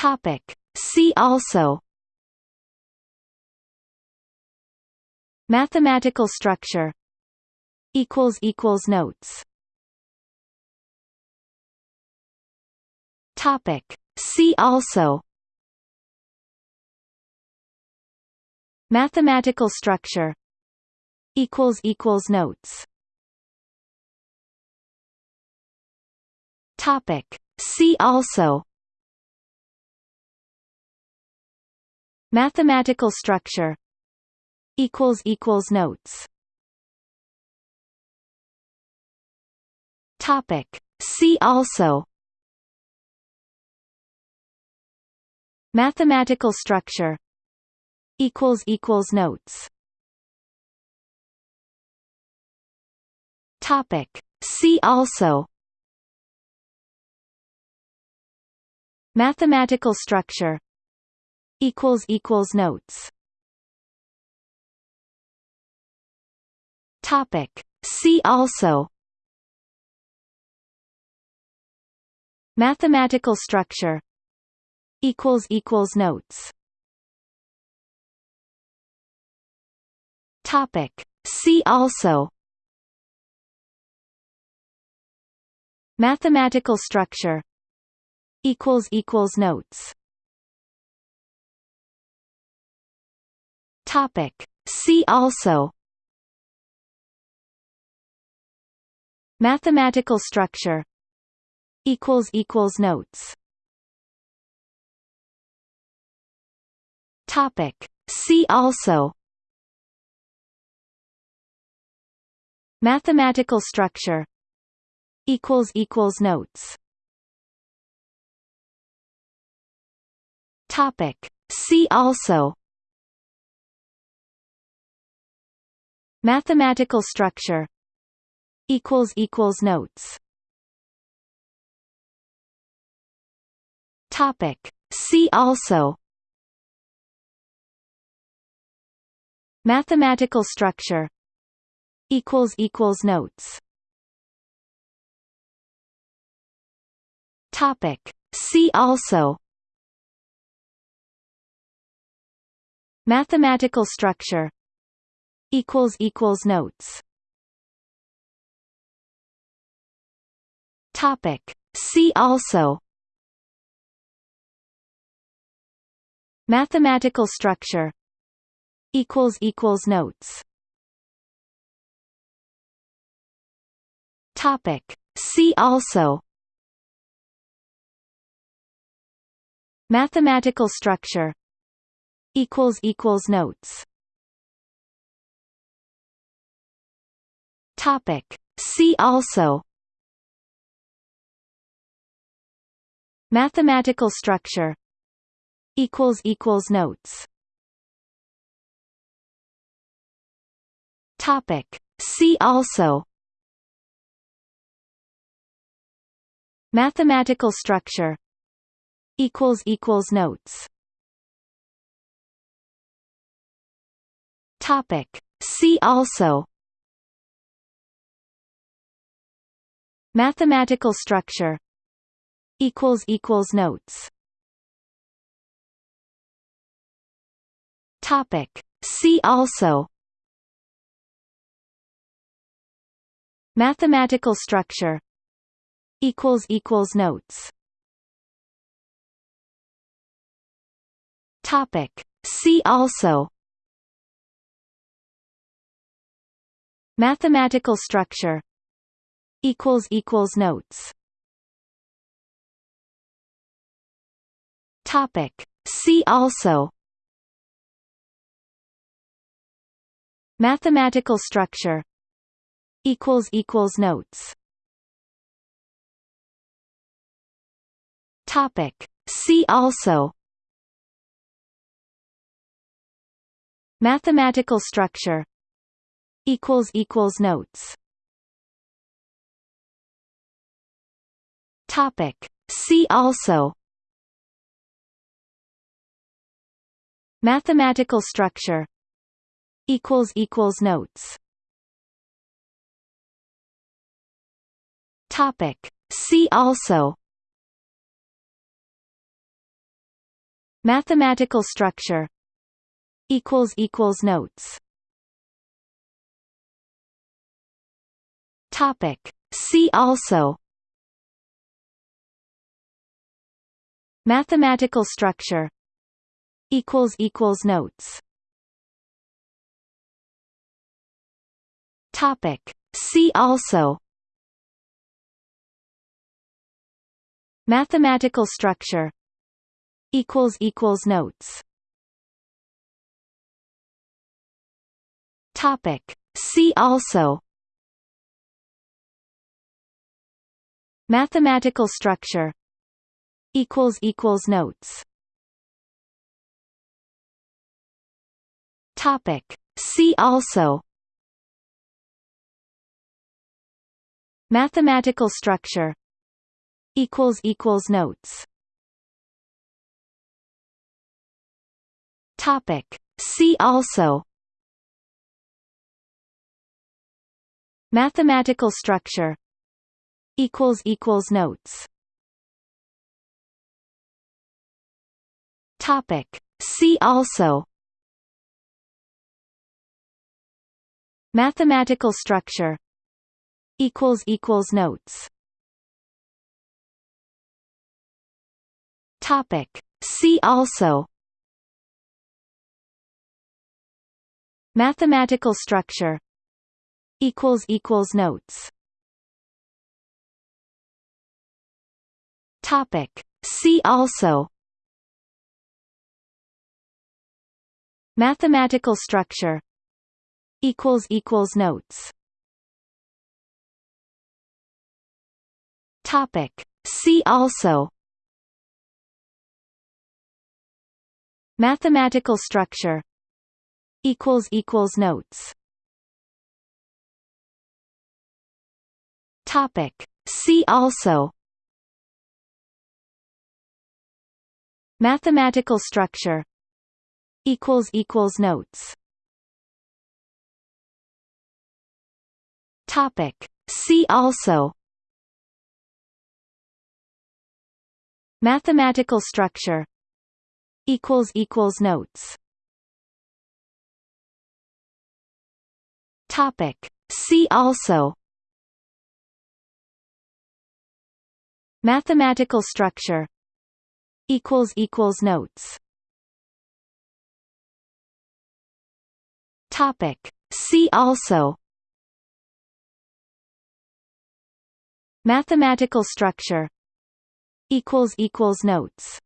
Topic. See also Mathematical structure equals equals notes. Topic. See also Mathematical structure equals equals notes. Topic. See also Mathematical structure equals equals notes. Topic. See also Mathematical structure equals equals notes. Topic. See also Mathematical structure equals equals notes. Topic. See also. Mathematical structure. Equals equals notes. Topic. See also. Mathematical structure. Equals equals notes Topic See also Mathematical structure equals equals notes Topic. See also Mathematical structure equals equals notes Topic. See also Mathematical structure equals equals notes. Topic. See also Mathematical structure equals equals notes. Topic. See also Mathematical structure equals equals notes. Topic. See also. Mathematical structure equals equals notes. Topic. See also. Mathematical structure equals equals notes Topic. See also. Mathematical structure. Equals equals notes. Topic. See also. Mathematical structure. Equals equals notes. Topic. See also Mathematical structure equals equals notes. Topic. See also Mathematical structure equals equals notes. Topic. See also Mathematical structure equals equals notes. Topic. See also. Mathematical structure. Equals equals notes. Topic. See also. Mathematical structure. Equals equals notes Topic. See also. Mathematical structure. Equals equals notes. Topic. See also. Mathematical structure. Equals equals notes. Topic. See also Mathematical structure equals equals notes. Topic. See also Mathematical structure equals equals notes. Topic. See also Mathematical structure equals equals notes. Topic. See also. Mathematical structure equals equals notes. Topic. See also. Mathematical structure equals equals notes Topic. See also. Mathematical structure. Equals equals notes. Topic. See also. Mathematical structure. Equals equals notes. Topic. See also Mathematical structure equals equals notes. Topic. See also Mathematical structure equals equals notes. Topic. See also Mathematical structure equals equals notes. Topic. See also. Mathematical structure equals equals notes. Topic. See also. Mathematical structure equals equals notes Topic. See also. Mathematical structure. Equals equals notes.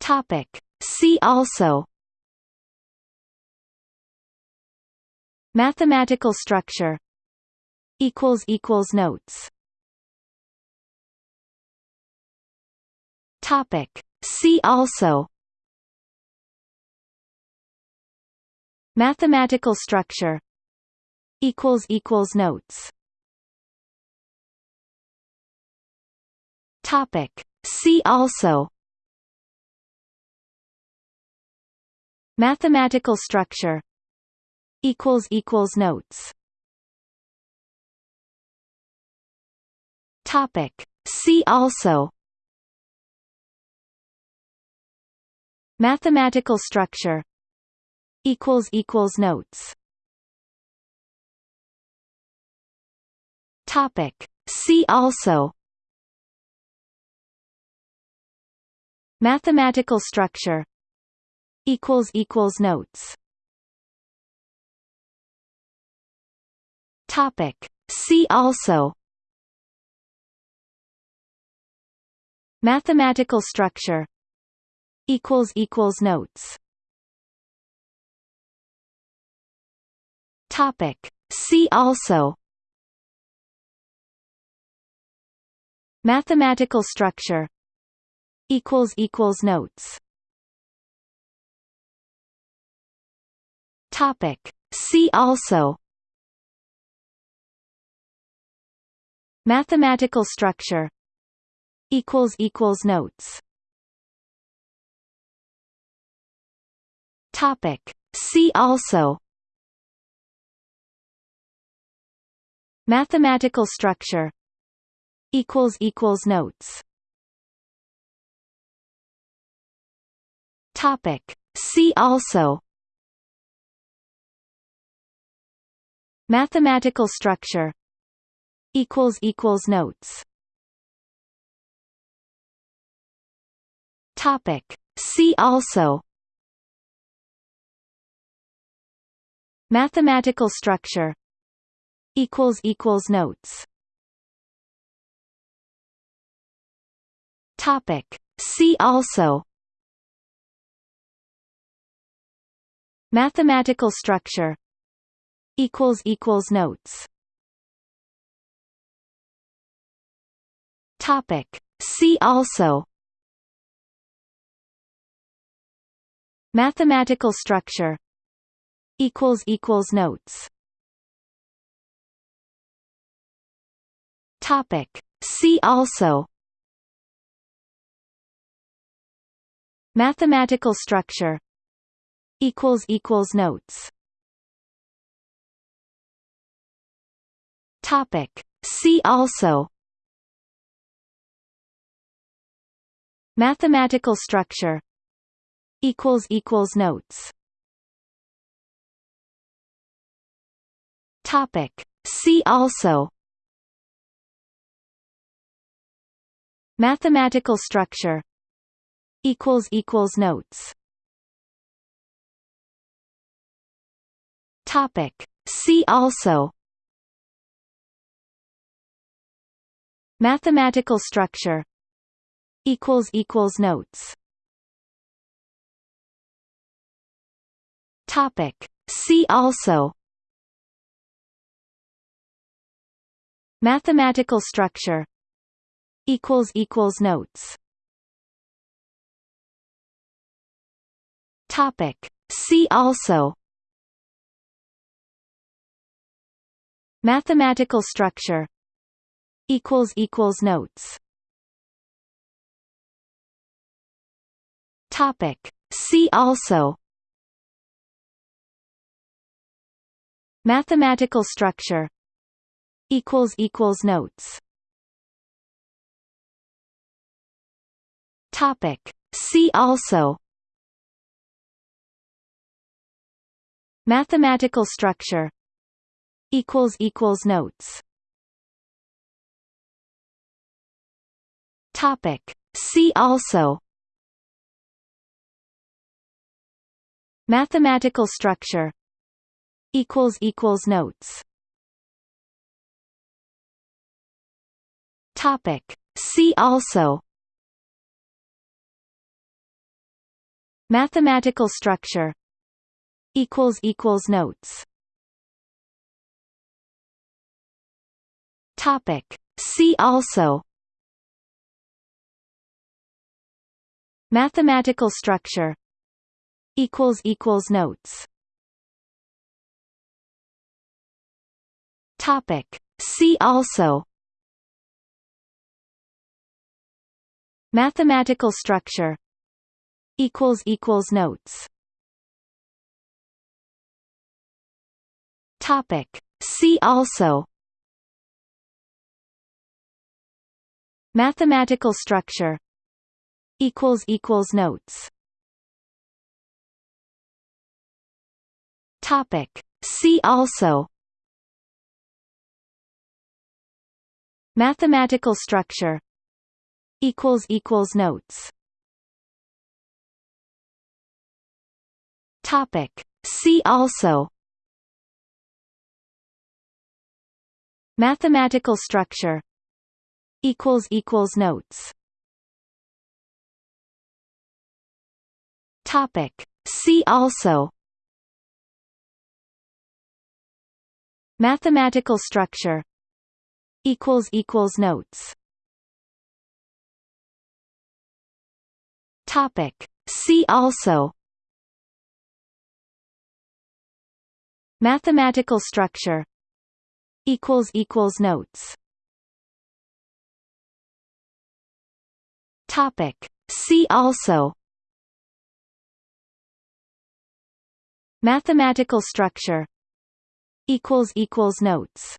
Topic. See also. Mathematical structure. Equals equals notes. Topic. See also Mathematical structure equals equals notes. Topic. See also Mathematical structure equals equals notes. Topic. See also Mathematical structure equals equals notes. Topic. See also. Mathematical structure. Equals equals notes. Topic. See also. Mathematical structure. Equals equals notes Topic. See also Mathematical structure equals equals notes. Topic. See also Mathematical structure equals equals notes. Topic. See also Mathematical structure equals equals notes. Topic. See also Mathematical structure equals equals notes. Topic. See also Mathematical structure equals equals notes. Topic. See also. Mathematical structure. Equals equals notes. Topic. See also. Mathematical structure. Equals equals notes Topic. See also. Mathematical structure. Equals equals notes. Topic. See also. Mathematical structure. Equals equals notes. Topic. See also Mathematical structure equals equals notes. Topic. See also Mathematical structure equals equals notes. Topic. See also Mathematical structure equals equals notes. Topic. See also. Mathematical structure. Equals equals notes. Topic. See also. Mathematical structure. Equals equals notes Topic. See also Mathematical structure equals equals notes. Topic. See also Mathematical structure equals equals notes. Topic. See also Mathematical structure equals equals notes. Topic. See also Mathematical structure equals equals notes. Topic. See also Mathematical structure equals equals notes. Topic. See also. Mathematical structure. Equals equals notes. Topic. See also. Mathematical structure. Equals equals notes Topic. See also Mathematical structure equals equals notes. Topic. See also Mathematical structure equals equals notes. Topic. See also Mathematical structure equals equals notes. Topic. See also Mathematical structure equals equals notes